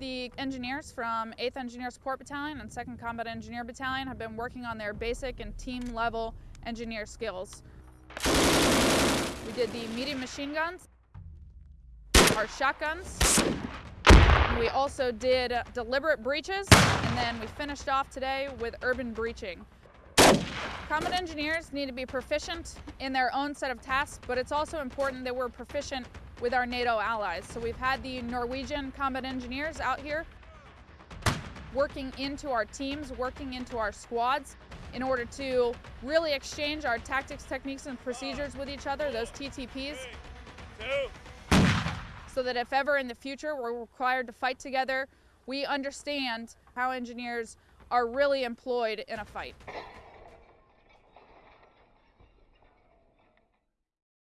The engineers from 8th Engineer Support Battalion and 2nd Combat Engineer Battalion have been working on their basic and team level engineer skills. We did the medium machine guns, our shotguns, we also did deliberate breaches, and then we finished off today with urban breaching. Combat engineers need to be proficient in their own set of tasks, but it's also important that we're proficient with our NATO allies. So we've had the Norwegian combat engineers out here working into our teams, working into our squads in order to really exchange our tactics, techniques, and procedures with each other, those TTPs so that if ever in the future we're required to fight together, we understand how engineers are really employed in a fight.